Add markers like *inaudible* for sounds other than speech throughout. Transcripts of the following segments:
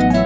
to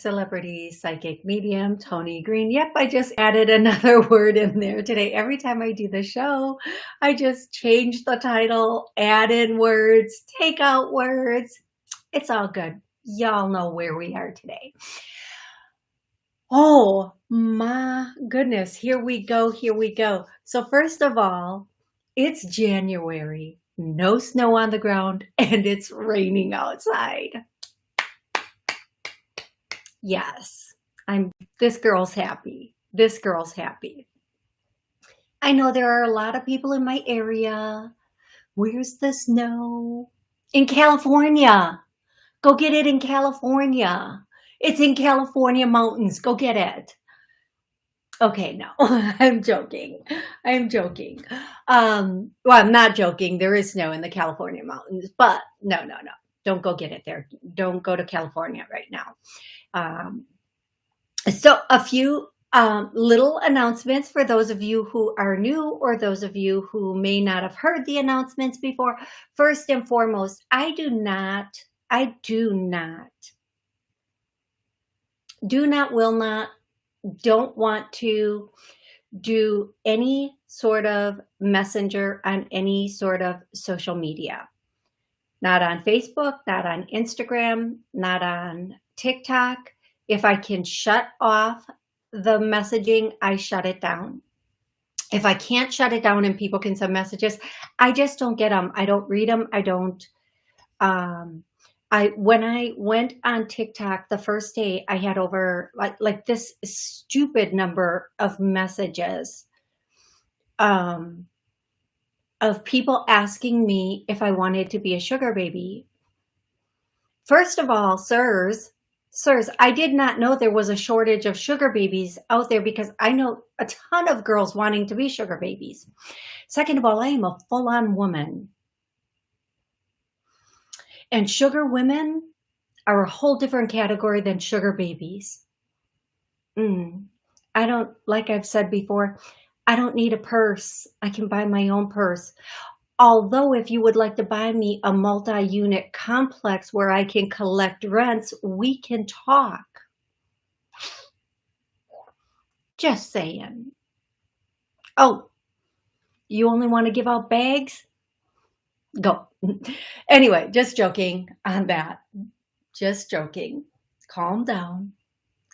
Celebrity Psychic Medium, Tony Green. Yep, I just added another *laughs* word in there today. Every time I do the show, I just change the title, add in words, take out words. It's all good. Y'all know where we are today. Oh my goodness, here we go, here we go. So first of all, it's January, no snow on the ground, *laughs* and it's raining outside. Yes, I'm, this girl's happy. This girl's happy. I know there are a lot of people in my area. Where's the snow? In California. Go get it in California. It's in California mountains. Go get it. Okay, no, *laughs* I'm joking. I'm joking. Um, well, I'm not joking. There is snow in the California mountains, but no, no, no. Don't go get it there. Don't go to California right now. Um, so a few um, little announcements for those of you who are new or those of you who may not have heard the announcements before. First and foremost, I do not, I do not, do not, will not, don't want to do any sort of messenger on any sort of social media. Not on Facebook, not on Instagram, not on TikTok, if I can shut off the messaging, I shut it down. If I can't shut it down and people can send messages, I just don't get them. I don't read them. I don't. Um, I when I went on TikTok the first day, I had over like like this stupid number of messages um, of people asking me if I wanted to be a sugar baby. First of all, sirs, Sirs, I did not know there was a shortage of sugar babies out there because I know a ton of girls wanting to be sugar babies. Second of all, I am a full-on woman. And sugar women are a whole different category than sugar babies. Mm. I don't, like I've said before, I don't need a purse. I can buy my own purse. Although if you would like to buy me a multi-unit complex where I can collect rents, we can talk. Just saying. Oh, you only want to give out bags? Go. *laughs* anyway, just joking on that. Just joking. Calm down.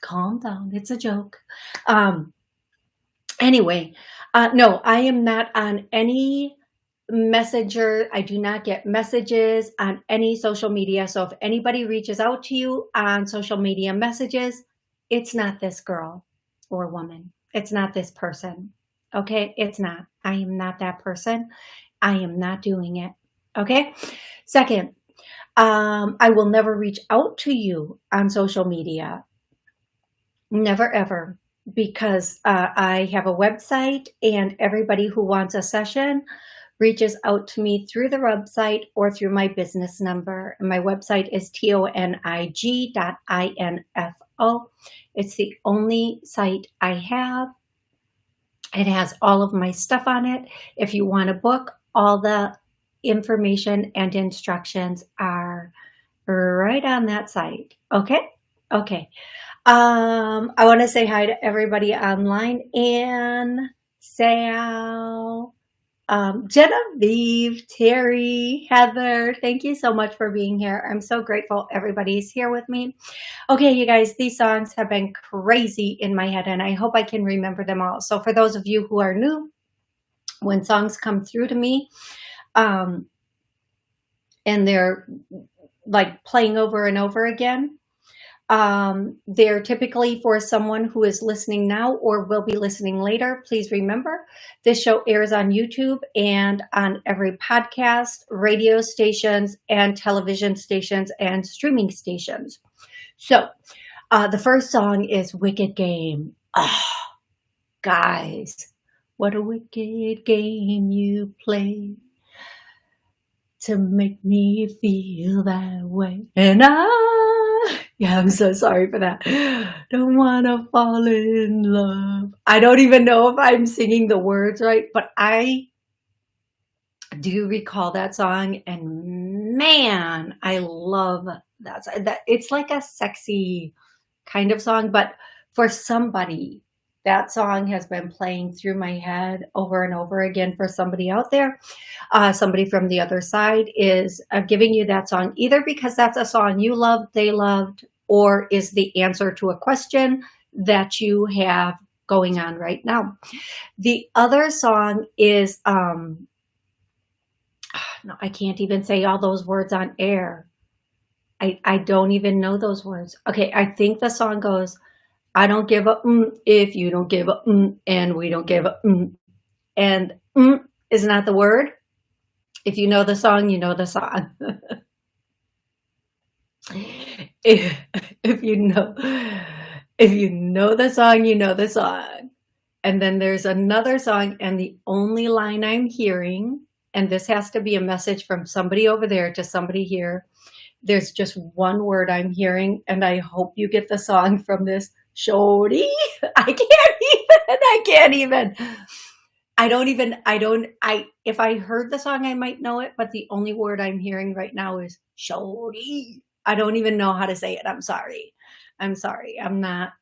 Calm down. It's a joke. Um, anyway, uh, no, I am not on any messenger i do not get messages on any social media. So if anybody reaches out to you on social media messages it's not this girl or woman. It's not this person. Okay? It's not. I am not that person. I am not doing it. Okay? Second um, i will never reach out to you on social media. Never ever. Because uh, i have a website and everybody who wants a session reaches out to me through the website or through my business number. And my website is tonig.info. It's the only site I have. It has all of my stuff on it. If you want a book, all the information and instructions are right on that site. Okay? Okay. Um, I want to say hi to everybody online and Sal, um, Genevieve, Terry, Heather, thank you so much for being here. I'm so grateful everybody's here with me. Okay, you guys, these songs have been crazy in my head and I hope I can remember them all. So for those of you who are new, when songs come through to me, um, and they're like playing over and over again, um, they're typically for someone who is listening now or will be listening later. Please remember, this show airs on YouTube and on every podcast, radio stations, and television stations and streaming stations. So Uh, the first song is Wicked Game. Oh, guys, what a wicked game you play to make me feel that way. And I, *laughs* yeah, I'm so sorry for that. Don't want to fall in love. I don't even know if I'm singing the words right, but I do recall that song and man, I love that. that it's like a sexy kind of song, but for somebody, that song has been playing through my head over and over again for somebody out there. Uh, somebody from the other side is uh, giving you that song either because that's a song you loved, they loved, or is the answer to a question that you have going on right now. The other song is, um, *sighs* no, I can't even say all those words on air. I, I don't even know those words. Okay, I think the song goes, I don't give a mm if you don't give a mm and we don't give a mm. And mm is not the word. If you know the song, you know the song. *laughs* if, if you know if you know the song, you know the song. And then there's another song and the only line I'm hearing, and this has to be a message from somebody over there to somebody here. There's just one word I'm hearing and I hope you get the song from this Shorty. *laughs* I can't even, I can't even. I don't even, I don't, I, if I heard the song, I might know it, but the only word I'm hearing right now is Shorty. I don't even know how to say it. I'm sorry. I'm sorry. I'm not,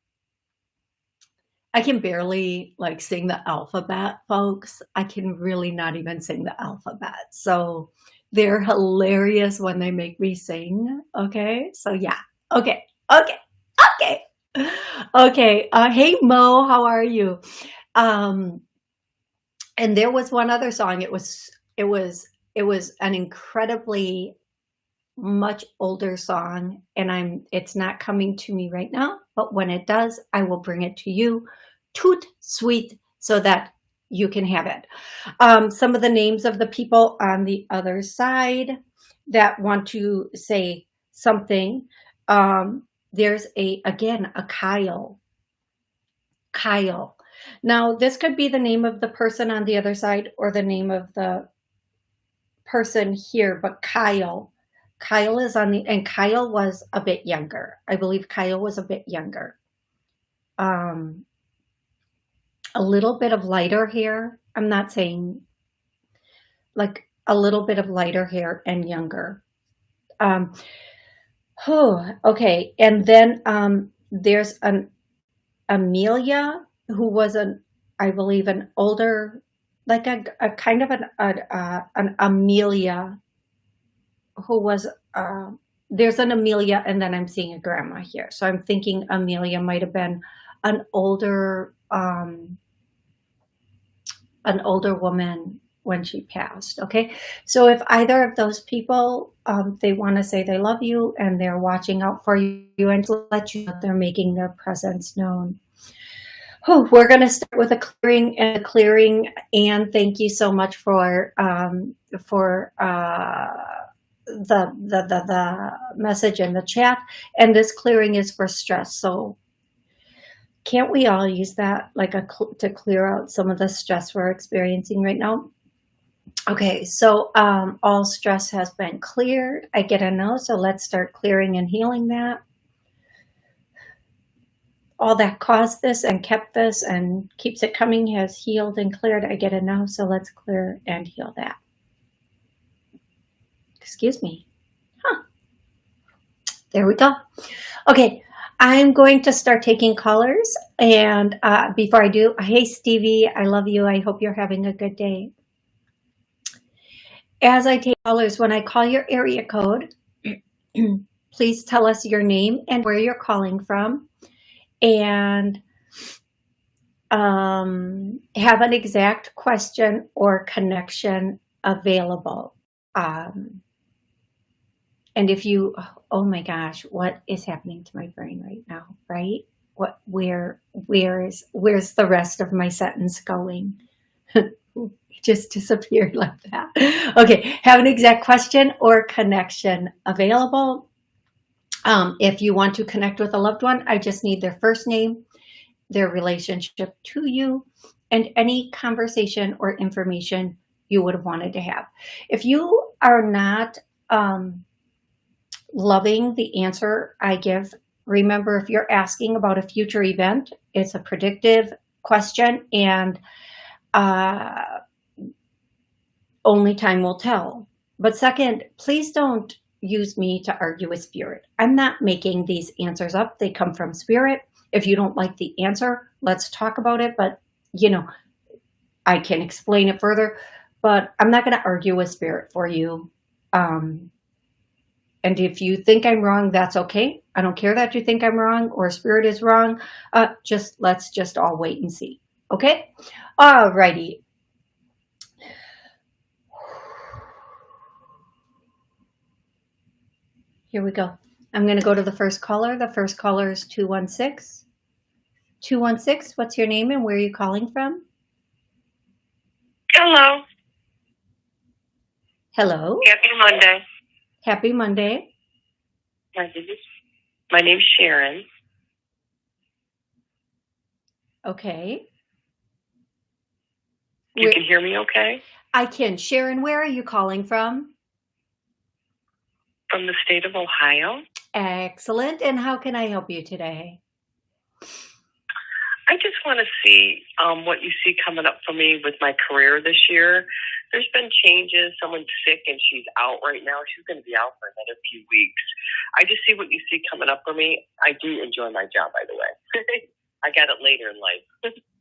I can barely like sing the alphabet, folks. I can really not even sing the alphabet. So they're hilarious when they make me sing. Okay. So yeah. Okay. Okay. Okay okay. Uh, hey, Mo, how are you? Um, and there was one other song. It was, it was, it was an incredibly much older song and I'm, it's not coming to me right now, but when it does, I will bring it to you. Toot sweet so that you can have it. Um, some of the names of the people on the other side that want to say something. Um, there's a, again, a Kyle. Kyle. Now, this could be the name of the person on the other side or the name of the person here, but Kyle. Kyle is on the, and Kyle was a bit younger. I believe Kyle was a bit younger. Um, a little bit of lighter hair. I'm not saying like a little bit of lighter hair and younger. Um, Oh, okay. And then um, there's an Amelia who was an, I believe, an older, like a, a kind of an a, uh, an Amelia who was. Uh, there's an Amelia, and then I'm seeing a grandma here. So I'm thinking Amelia might have been an older, um, an older woman when she passed. Okay. So if either of those people, um, they want to say they love you and they're watching out for you and let you know they're making their presence known. Oh, we're going to start with a clearing and a clearing. And thank you so much for, um, for, uh, the, the, the, the message in the chat. And this clearing is for stress. So can't we all use that like a to clear out some of the stress we're experiencing right now? Okay, so um, all stress has been cleared. I get a no, so let's start clearing and healing that. All that caused this and kept this and keeps it coming has healed and cleared. I get a no, so let's clear and heal that. Excuse me. Huh. There we go. Okay, I'm going to start taking callers. And uh, before I do, hey, Stevie, I love you. I hope you're having a good day. As I take callers, when I call your area code, *clears throat* please tell us your name and where you're calling from and um, have an exact question or connection available. Um, and if you, oh my gosh, what is happening to my brain right now, right? What, where, where is, where's the rest of my sentence going? *laughs* *laughs* just disappeared *laughs* like that. Okay, have an exact question or connection available. Um, if you want to connect with a loved one, I just need their first name, their relationship to you, and any conversation or information you would have wanted to have. If you are not um, loving the answer I give, remember if you're asking about a future event, it's a predictive question and uh, only time will tell. But second, please don't use me to argue with spirit. I'm not making these answers up. They come from spirit. If you don't like the answer, let's talk about it. But, you know, I can explain it further, but I'm not going to argue with spirit for you. Um, and if you think I'm wrong, that's okay. I don't care that you think I'm wrong or spirit is wrong. Uh, just let's just all wait and see. Okay. All Here we go. I'm going to go to the first caller. The first caller is 216. 216, what's your name and where are you calling from? Hello. Hello. Happy Monday. Happy Monday. My name is my name's Sharon. Okay. You Where- can hear me okay? I can. Sharon, where are you calling from? From the state of Ohio. Excellent. And how can I help you today? I just want to see um, what you see coming up for me with my career this year. There's been changes. Someone's sick and she's out right now. She's going to be out for another few weeks. I just see what you see coming up for me. I do enjoy my job, by the way. *laughs* I got it later in life. *laughs*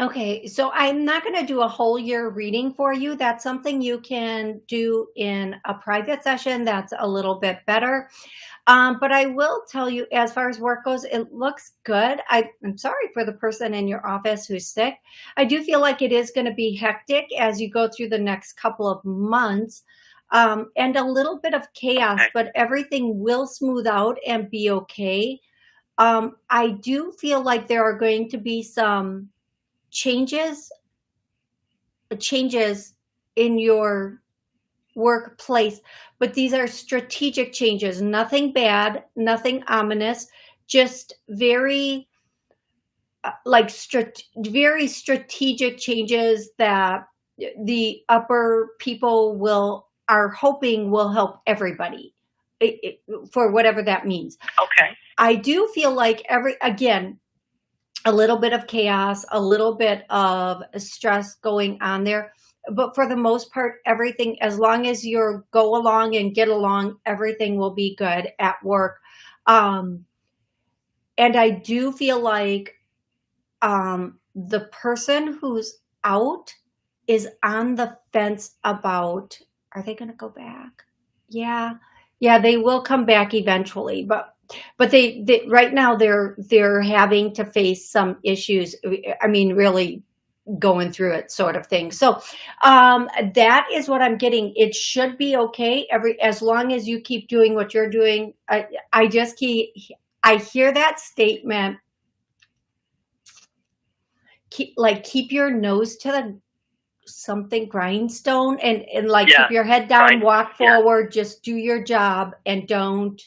Okay, so I'm not going to do a whole year reading for you. That's something you can do in a private session that's a little bit better. Um, but I will tell you, as far as work goes, it looks good. I, I'm sorry for the person in your office who's sick. I do feel like it is going to be hectic as you go through the next couple of months um, and a little bit of chaos, but everything will smooth out and be okay. Um, I do feel like there are going to be some changes changes in your workplace but these are strategic changes nothing bad nothing ominous just very uh, like strat- very strategic changes that the upper people will are hoping will help everybody it, it, for whatever that means okay. I do feel like every again a little bit of chaos, a little bit of stress going on there, but for the most part everything as long as you go along and get along, everything will be good at work. Um and I do feel like um the person who's out is on the fence about are they going to go back? Yeah. Yeah, they will come back eventually, but but they, they right now they're they're having to face some issues i mean really going through it sort of thing. So um that is what i'm getting. It should be okay. Every as long as you keep doing what you're doing i i just keep i hear that statement. Keep like keep your nose to the something grindstone and and like Yeah, keep your head down walk Yeah. forward just do your job and don't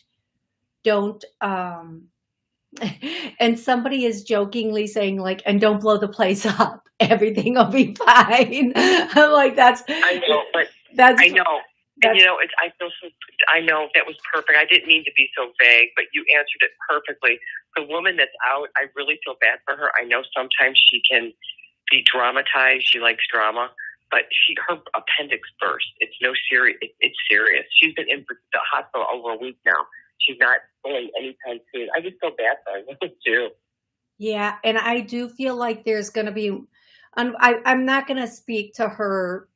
don't um *laughs* and somebody is jokingly saying like and don't blow the place *laughs* up everything will be fine *laughs* i'm like that's I know, but that's I know. And you know, it's I feel so. I know that was perfect. I didn't mean to be so vague, but you answered it perfectly. The woman that's out, I really feel bad for her. I know sometimes she can be dramatized. She likes drama, but she her appendix burst. It's no serious. It, it's serious. She's been in the hospital over a week now. She's not going anytime soon. I just feel bad for her *laughs* too. yeah and i do feel like there's going to be I'm, I, I'm not going to speak to her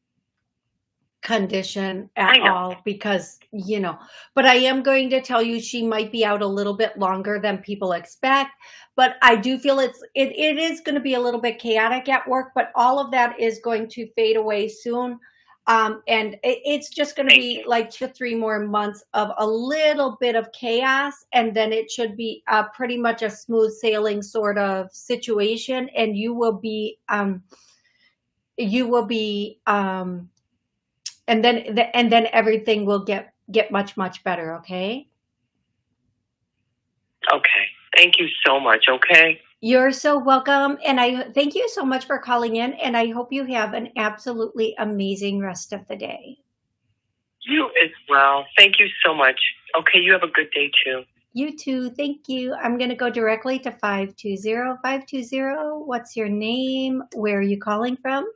condition at all because you know but i am going to tell you she might be out a little bit longer than people expect but i do feel it's it, it is going to be a little bit chaotic at work but all of that is going to fade away soon um, and it, it's just going to be like two three more months of a little bit of chaos and then it should be uh, pretty much a smooth sailing sort of situation and you will be um, you will be um, and then the, and then everything will get get much much better okay Okay. Thank you so much. Okay. You're so welcome. And I thank you so much for calling in. And I hope you have an absolutely amazing rest of the day. You as well. Thank you so much. Okay. You have a good day too. You too. Thank you. I'm going to go directly to 520. 520, what's your name? Where are you calling from?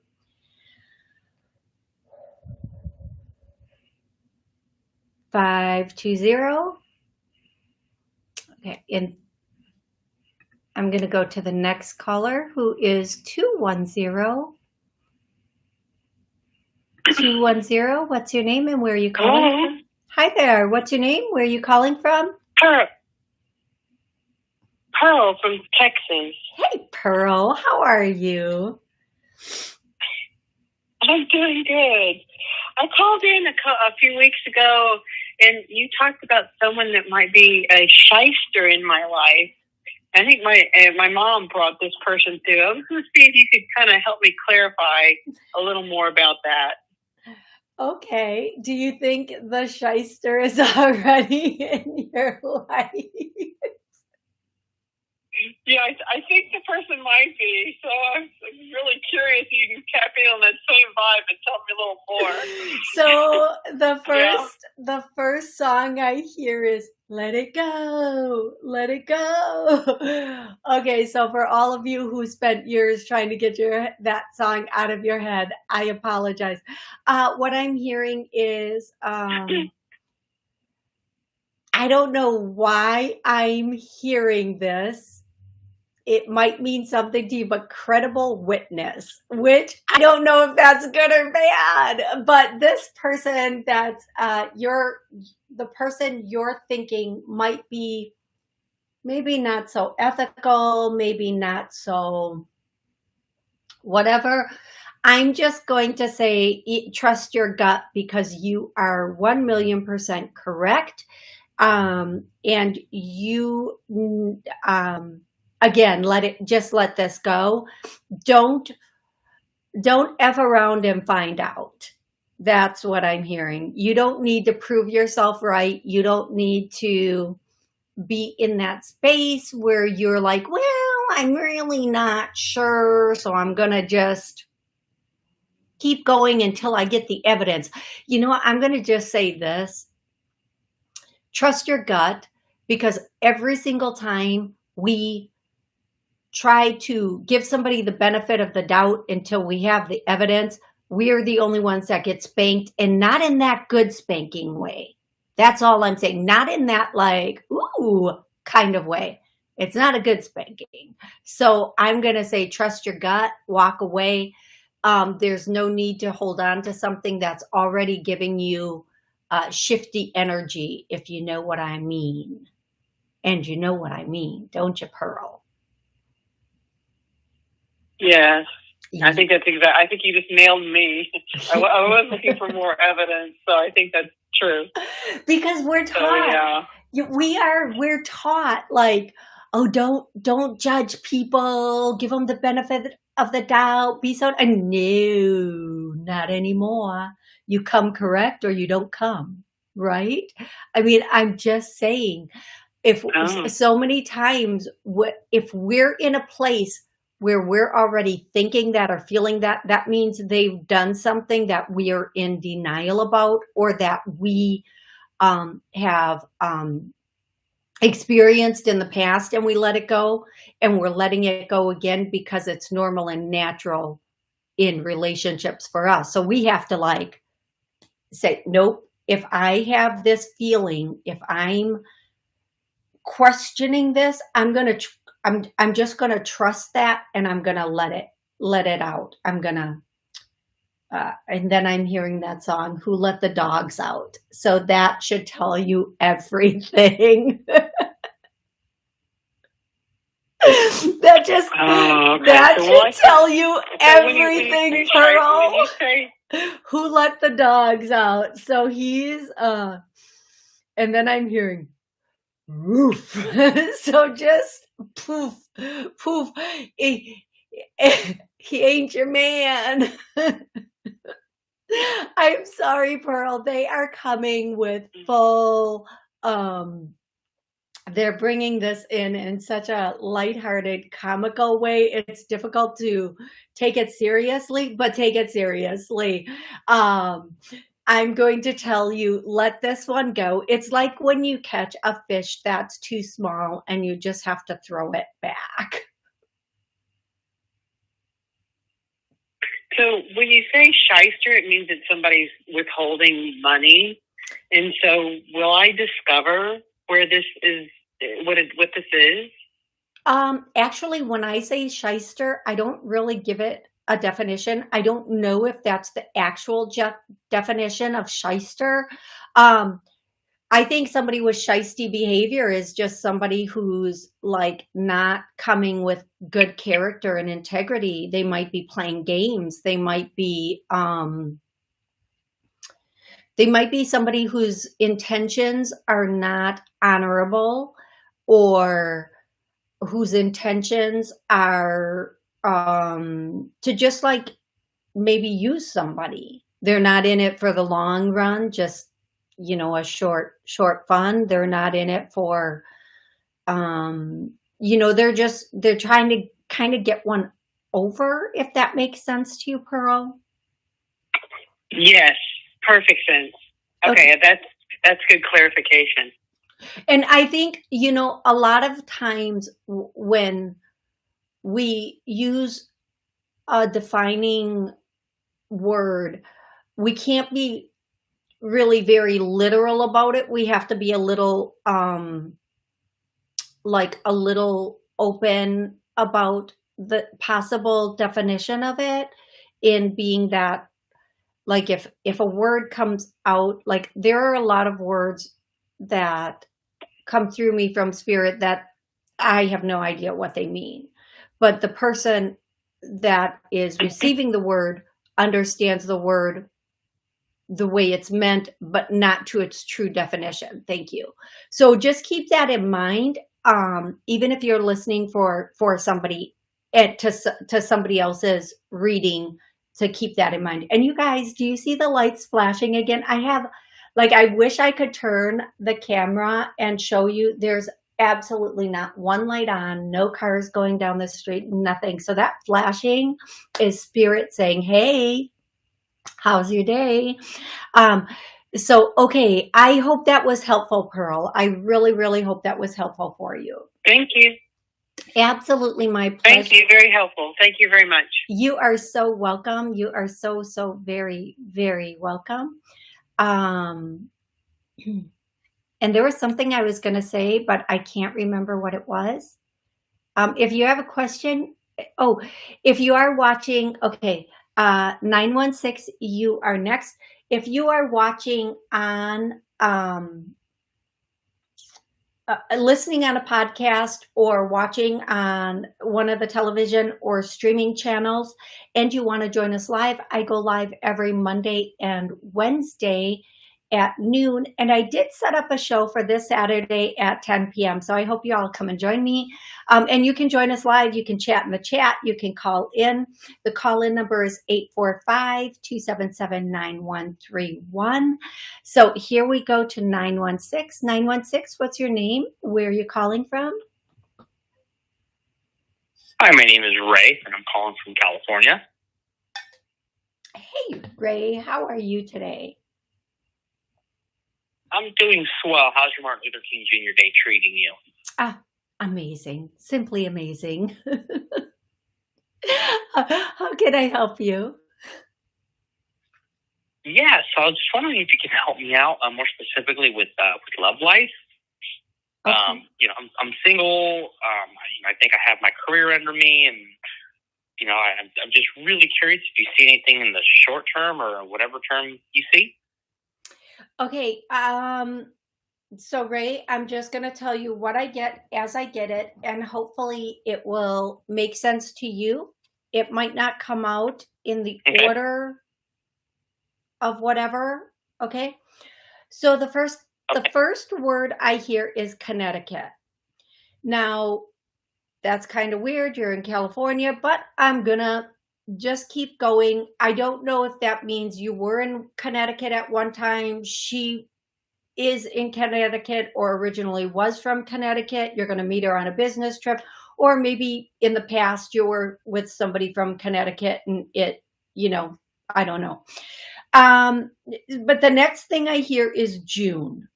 Five two zero. Okay, and I'm going to go to the next caller who is 210. 210, what's your name and where are you calling Hello. from? Hi there, what's your name? Where are you calling from? Pearl. Pearl from Texas. Hey, Pearl, how are you? I'm doing good. I called in a, a few weeks ago, and you talked about someone that might be a shyster in my life. I think my uh, my mom brought this person through. I was going to see if you could kind of help me clarify a little more about that. Okay, do you think the shyster is *laughs* already in your life? Yeah, I, I think the person might be. So I'm, really curious if you can tap in on that same vibe and tell me a little more. *laughs* So the Yeah. first the first song I hear is Let It Go, Let It Go. *laughs* Okay, so for all of you who spent years trying to get your that song out of your head, I apologize. Uh, what I'm hearing is um, *clears throat* I don't know why I'm hearing this. It might mean something to you, but credible witness, which I don't know if that's good or bad. But this person that's uh, you're the person you're thinking might be maybe not so ethical, maybe not so whatever. I'm just going to say trust your gut because you are 1 million percent correct. Um, and you, um, again, let it, just let this go. Don't, don't F around and find out. That's what I'm hearing. You don't need to prove yourself right. You don't need to be in that space where you're like, well, I'm really not sure. So I'm going to just keep going until I get the evidence. You know? I'm going to just say this trust your gut because every single time we try to give somebody the benefit of the doubt until we have the evidence, we are the only ones that get spanked and not in that good spanking way. That's all I'm saying. Not in that like, ooh, kind of way. It's not a good spanking. So I'm going to say, trust your gut, walk away. Um, there's no need to hold on to something that's already giving you uh, shifty energy, if you know what I mean. And you know what I mean, don't you, Pearl? Yes, I think that's exact. I think you just nailed me. I, w- I was looking for more *laughs* evidence, so I think that's true. because we're So taught yeah, we are we're taught like oh don't don't judge people give them the benefit of the doubt be so and no not anymore you come correct or you don't come right i mean i'm just saying if Oh. so many times if we're in a place where we're already thinking that or feeling that that means they've done something that we are in denial about or that we um, have um, experienced in the past and we let it go and we're letting it go again because it's normal and natural in relationships for us. So we have to like say, nope, if I have this feeling, if I'm questioning this, I'm going to, I'm, I'm just going to trust that and I'm going to let it, let it out. I'm going to, uh, and then I'm hearing that song, Who Let the Dogs Out? So that should tell you everything. *laughs* that just, Oh, okay. that So should what- tell you so when you- when you everything, Pearl. *laughs* Who let the dogs out? So he's, uh, and then I'm hearing, roof. *laughs* so just poof, poof. He, he *laughs* ain't your man. *laughs* I'm sorry, Pearl. They are coming with full, um, they're bringing this in in such a lighthearted, comical way. It's difficult to take it seriously, but take it seriously. Um, I'm going to tell you, let this one go. It's like when you catch a fish that's too small and you just have to throw it back. So when you say shyster, it means that somebody's withholding money. And so will I discover where this is, what it, what this is? Um, actually, when I say shyster, I don't really give it a definition. I don't know if that's the actual definition of shyster. Um, I think somebody with shisty behavior is just somebody who's like not coming with good character and integrity. They might be playing games. They might be, um, they might be somebody whose intentions are not honorable or whose intentions are um, to just like maybe use somebody. They're not in it for the long run, just, you know, a short, short fun. They're not in it for, um, you know, they're just, they're trying to kind of get one over, if that makes sense to you, Pearl. Yes, perfect sense. Okay, okay. that's, that's good clarification. And I think, you know, a lot of times when we use a defining word, we can't be really very literal about it. We have to be a little, um, like a little open about the possible definition of it in being that like if if a word comes out like there are a lot of words that come through me from spirit that I have no idea what they mean but the person that is receiving the word understands the word the way it's meant, but not to its true definition. Thank you. So just keep that in mind. Um, even if you're listening for, for somebody at, to, to somebody else's reading, to keep that in mind. And you guys, do you see the lights flashing again? I have, like, I wish I could turn the camera and show you there's absolutely not one light on, no cars going down the street, nothing. So that flashing is spirit saying, hey, how's your day? Um, so, okay, I hope that was helpful, Pearl. I really, really hope that was helpful for you. Thank you. Absolutely my pleasure. Thank you. Very helpful. Thank you very much. You are so welcome. You are so, so very, very welcome. Um, *clears throat* And there was something I was going to say, but I can't remember what it was. Um, if you have a question, oh, if you are watching, okay, uh, 916, you are next. If you are watching on, um, uh, listening on a podcast or watching on one of the television or streaming channels and you want to join us live, I go live every Monday and Wednesday at noon. And I did set up a show for this Saturday at 10 p.m. So I hope you all come and join me. Um, and you can join us live. You can chat in the chat. You can call in. The call-in number is 845-277-9131. So here we go to 916. 916, what's your name? Where are you calling from? Hi, my name is Ray, and I'm calling from California. Hey, Ray, how are you today? I'm doing swell. How's your Martin Luther King Jr. Day treating you? Ah, amazing. Simply amazing. *laughs* How can I help you? Yeah, so I was just wondering if you can help me out uh, more specifically with uh, with love life. Okay. Um, you know, I'm, I'm single. Um, I, I think I have my career under me, and you know, I, I'm just really curious if you see anything in the short term or whatever term you see. Okay. Um, so Ray, I'm just going to tell you what I get as I get it, and hopefully it will make sense to you. It might not come out in the okay. order of whatever. Okay. So the first, okay. the first word I hear is Connecticut. Now that's kind of weird. You're in California, but I'm going to just keep going. I don't know if that means you were in Connecticut at one time. She is in Connecticut or originally was from Connecticut. You're going to meet her on a business trip, or maybe in the past you were with somebody from Connecticut and it, you know, I don't know. Um, but the next thing I hear is June.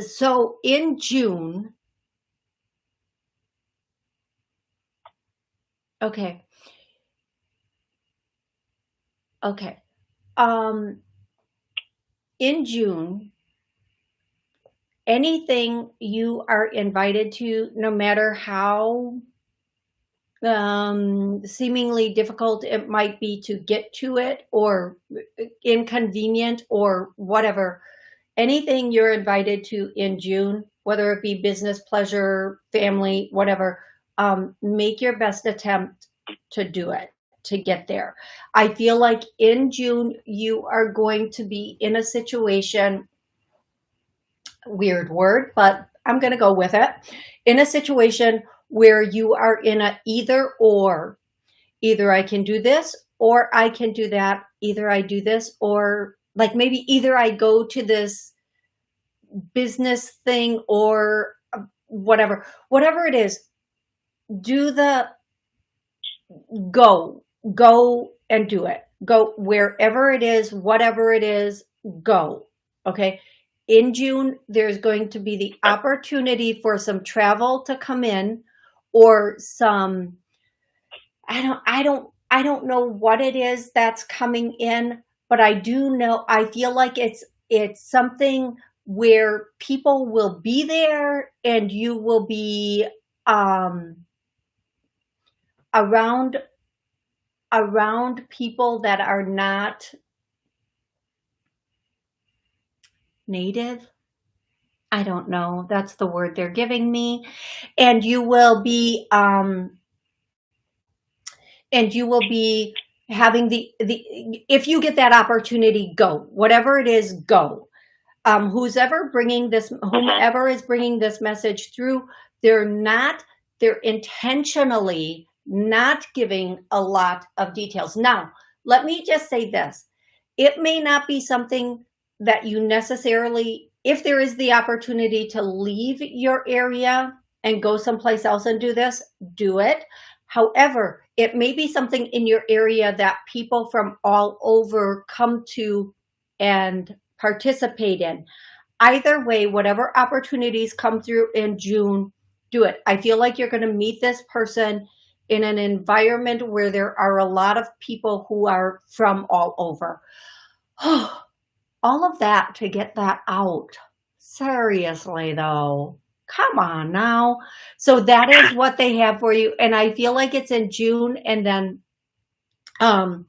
So in June, okay. Okay. Um, in June, anything you are invited to, no matter how um, seemingly difficult it might be to get to it or inconvenient or whatever, anything you're invited to in June, whether it be business, pleasure, family, whatever, um, make your best attempt to do it, to get there. I feel like in June, you are going to be in a situation, weird word, but I'm going to go with it, in a situation where you are in a either or. Either I can do this or I can do that. Either I do this or like maybe either I go to this business thing or uh, whatever, whatever it is, do the go, go and do it. Go wherever it is, whatever it is, go. Okay. In June, there's going to be the opportunity for some travel to come in or some I don't I don't I don't know what it is that's coming in, but I do know I feel like it's it's something where people will be there and you will be um around around people that are not native I don't know. That's the word they're giving me. And you will be, um, and you will be having the, the, if you get that opportunity, go, whatever it is, go. Um, who's ever bringing this, whomever is bringing this message through, they're not, they're intentionally not giving a lot of details. Now, let me just say this. It may not be something that you necessarily if there is the opportunity to leave your area and go someplace else and do this, do it. However, it may be something in your area that people from all over come to and participate in. Either way, whatever opportunities come through in June, do it. I feel like you're going to meet this person in an environment where there are a lot of people who are from all over. *sighs* all of that to get that out. Seriously though, come on now. So that is what they have for you. And I feel like it's in June and then, um,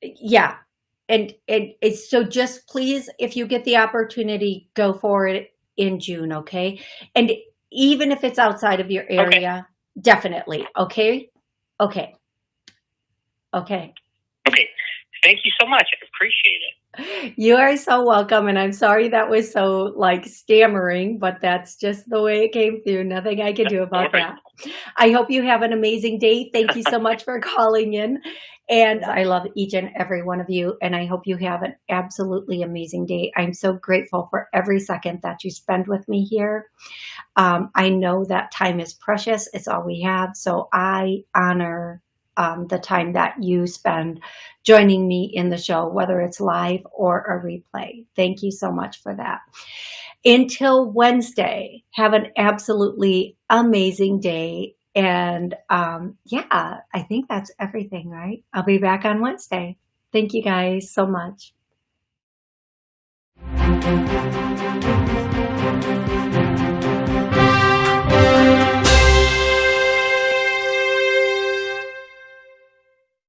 yeah. And, and it's so just please, if you get the opportunity, go for it in June. Okay. And even if it's outside of your area, okay. Definitely. Okay. Okay. Okay. Okay. Thank you so much. I appreciate it. You are so welcome. And I'm sorry that was so like stammering, but that's just the way it came through. Nothing I can do about that. I hope you have an amazing day. Thank you so much *laughs* for calling in. And I love each and every one of you. And I hope you have an absolutely amazing day. I'm so grateful for every second that you spend with me here. Um, I know that time is precious. It's all we have. So I honor um, the time that you spend joining me in the show, whether it's live or a replay. Thank you so much for that. Until Wednesday, have an absolutely amazing day. And um, yeah, I think that's everything, right? I'll be back on Wednesday. Thank you guys so much.